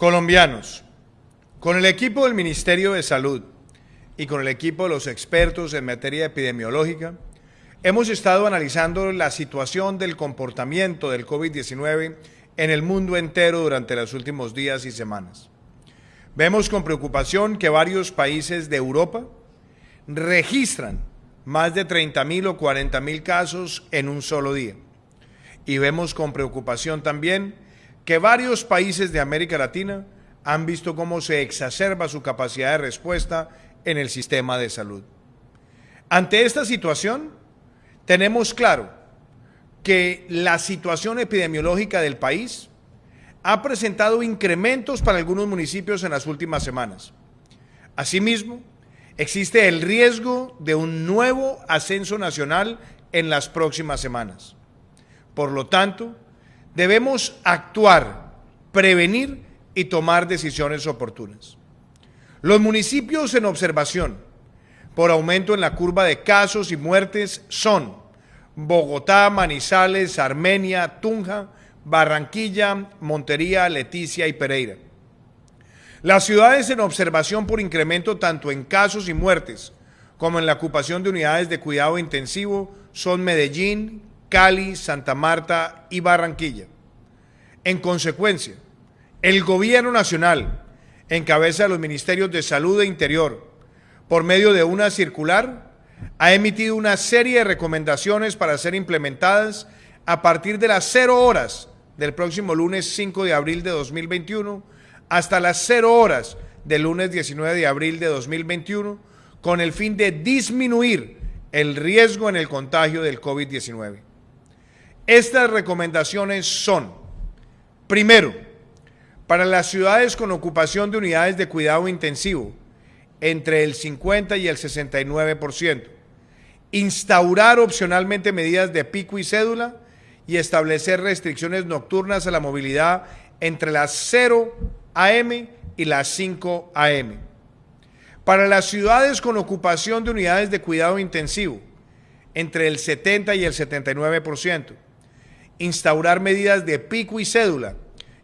Colombianos, con el equipo del Ministerio de Salud y con el equipo de los expertos en materia epidemiológica, hemos estado analizando la situación del comportamiento del COVID-19 en el mundo entero durante los últimos días y semanas. Vemos con preocupación que varios países de Europa registran más de 30.000 o 40.000 casos en un solo día. Y vemos con preocupación también que varios países de América Latina han visto cómo se exacerba su capacidad de respuesta en el sistema de salud. Ante esta situación, tenemos claro que la situación epidemiológica del país ha presentado incrementos para algunos municipios en las últimas semanas. Asimismo, existe el riesgo de un nuevo ascenso nacional en las próximas semanas. Por lo tanto, debemos actuar, prevenir y tomar decisiones oportunas. Los municipios en observación por aumento en la curva de casos y muertes son Bogotá, Manizales, Armenia, Tunja, Barranquilla, Montería, Leticia y Pereira. Las ciudades en observación por incremento tanto en casos y muertes como en la ocupación de unidades de cuidado intensivo son Medellín, Cali, Santa Marta y Barranquilla. En consecuencia, el Gobierno Nacional, en cabeza de los Ministerios de Salud e Interior, por medio de una circular, ha emitido una serie de recomendaciones para ser implementadas a partir de las cero horas del próximo lunes 5 de abril de 2021 hasta las cero horas del lunes 19 de abril de 2021 con el fin de disminuir el riesgo en el contagio del COVID-19. Estas recomendaciones son, primero, para las ciudades con ocupación de unidades de cuidado intensivo, entre el 50 y el 69%, instaurar opcionalmente medidas de pico y cédula y establecer restricciones nocturnas a la movilidad entre las 0 AM y las 5 AM. Para las ciudades con ocupación de unidades de cuidado intensivo, entre el 70 y el 79%, instaurar medidas de pico y cédula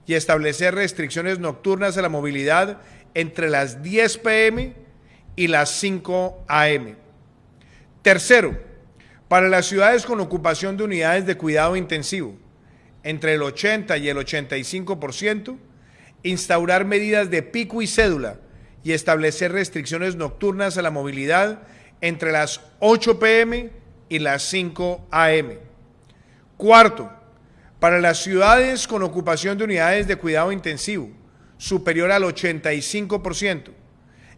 y establecer restricciones nocturnas a la movilidad entre las 10 pm y las 5 am. Tercero, para las ciudades con ocupación de unidades de cuidado intensivo, entre el 80 y el 85%, instaurar medidas de pico y cédula y establecer restricciones nocturnas a la movilidad entre las 8 pm y las 5 am. Cuarto, para las ciudades con ocupación de unidades de cuidado intensivo superior al 85%,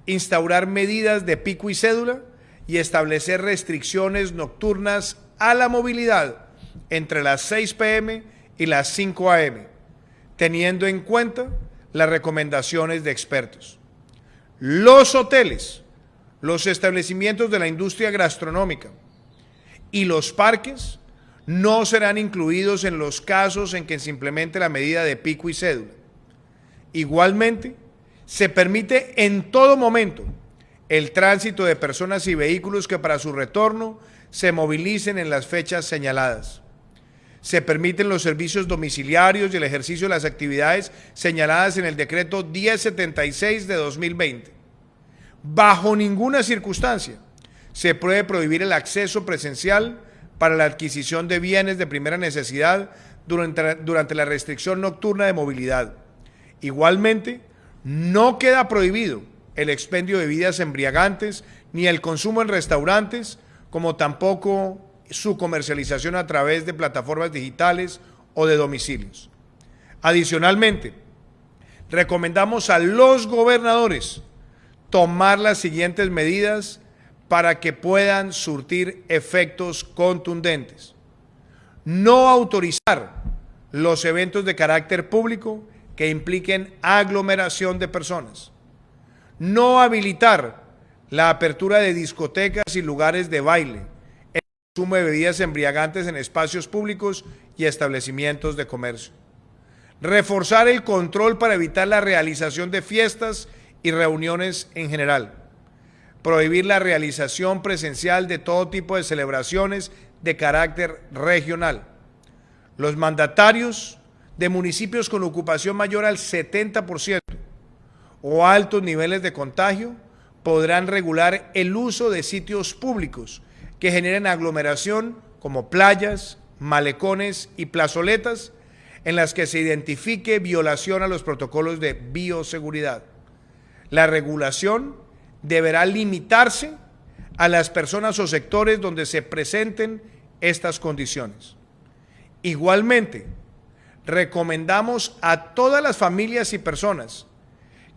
instaurar medidas de pico y cédula y establecer restricciones nocturnas a la movilidad entre las 6 pm y las 5 am, teniendo en cuenta las recomendaciones de expertos. Los hoteles, los establecimientos de la industria gastronómica y los parques no serán incluidos en los casos en que se implemente la medida de pico y cédula. Igualmente, se permite en todo momento el tránsito de personas y vehículos que para su retorno se movilicen en las fechas señaladas. Se permiten los servicios domiciliarios y el ejercicio de las actividades señaladas en el decreto 1076 de 2020. Bajo ninguna circunstancia se puede prohibir el acceso presencial para la adquisición de bienes de primera necesidad durante, durante la restricción nocturna de movilidad. Igualmente, no queda prohibido el expendio de bebidas embriagantes ni el consumo en restaurantes, como tampoco su comercialización a través de plataformas digitales o de domicilios. Adicionalmente, recomendamos a los gobernadores tomar las siguientes medidas para que puedan surtir efectos contundentes. No autorizar los eventos de carácter público que impliquen aglomeración de personas. No habilitar la apertura de discotecas y lugares de baile en consumo de bebidas embriagantes en espacios públicos y establecimientos de comercio. Reforzar el control para evitar la realización de fiestas y reuniones en general. Prohibir la realización presencial de todo tipo de celebraciones de carácter regional. Los mandatarios de municipios con ocupación mayor al 70% o altos niveles de contagio podrán regular el uso de sitios públicos que generen aglomeración como playas, malecones y plazoletas en las que se identifique violación a los protocolos de bioseguridad. La regulación deberá limitarse a las personas o sectores donde se presenten estas condiciones. Igualmente, recomendamos a todas las familias y personas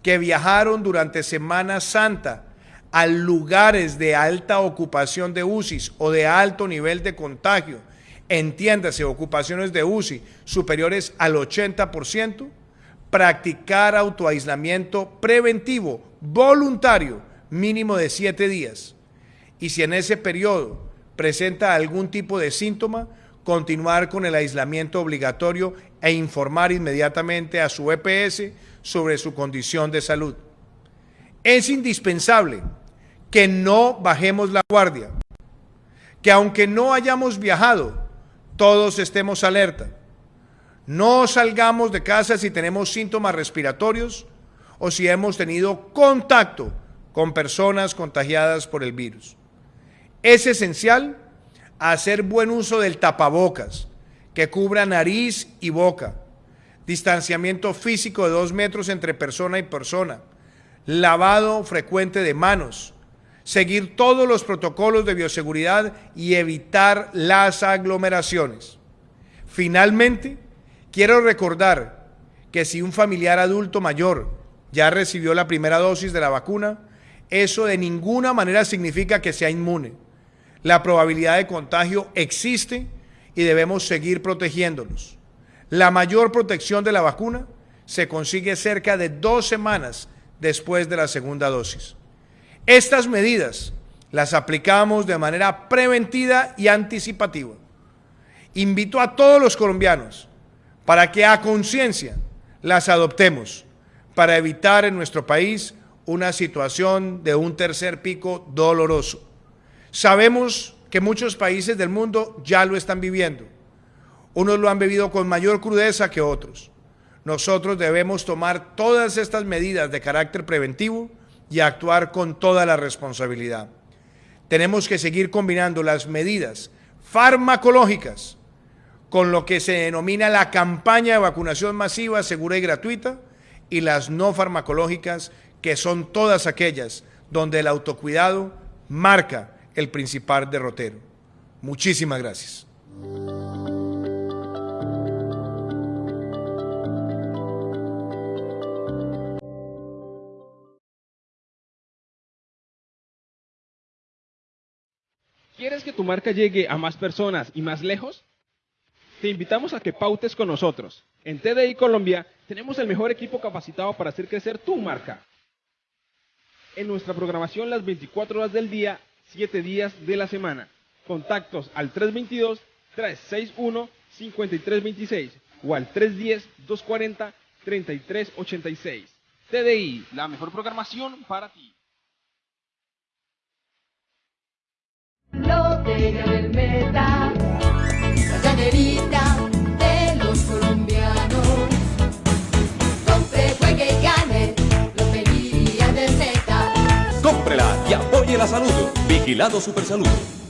que viajaron durante Semana Santa a lugares de alta ocupación de UCI o de alto nivel de contagio, entiéndase, ocupaciones de UCI superiores al 80%, practicar autoaislamiento preventivo voluntario mínimo de siete días. Y si en ese periodo presenta algún tipo de síntoma, continuar con el aislamiento obligatorio e informar inmediatamente a su EPS sobre su condición de salud. Es indispensable que no bajemos la guardia, que aunque no hayamos viajado, todos estemos alerta. No salgamos de casa si tenemos síntomas respiratorios o si hemos tenido contacto con personas contagiadas por el virus. Es esencial hacer buen uso del tapabocas, que cubra nariz y boca, distanciamiento físico de dos metros entre persona y persona, lavado frecuente de manos, seguir todos los protocolos de bioseguridad y evitar las aglomeraciones. Finalmente, quiero recordar que si un familiar adulto mayor ya recibió la primera dosis de la vacuna, eso de ninguna manera significa que sea inmune. La probabilidad de contagio existe y debemos seguir protegiéndonos. La mayor protección de la vacuna se consigue cerca de dos semanas después de la segunda dosis. Estas medidas las aplicamos de manera preventiva y anticipativa. Invito a todos los colombianos para que a conciencia las adoptemos para evitar en nuestro país una situación de un tercer pico doloroso. Sabemos que muchos países del mundo ya lo están viviendo unos lo han bebido con mayor crudeza que otros. Nosotros debemos tomar todas estas medidas de carácter preventivo y actuar con toda la responsabilidad. Tenemos que seguir combinando las medidas farmacológicas con lo que se denomina la campaña de vacunación masiva, segura y gratuita, y las no farmacológicas, que son todas aquellas donde el autocuidado marca el principal derrotero. Muchísimas gracias. ¿Quieres que tu marca llegue a más personas y más lejos? Te invitamos a que pautes con nosotros. En TDI Colombia tenemos el mejor equipo capacitado para hacer crecer tu marca. En nuestra programación las 24 horas del día, 7 días de la semana. Contactos al 322-361-5326 o al 310-240-3386. TDI, la mejor programación para ti. Vigilado Supersalud.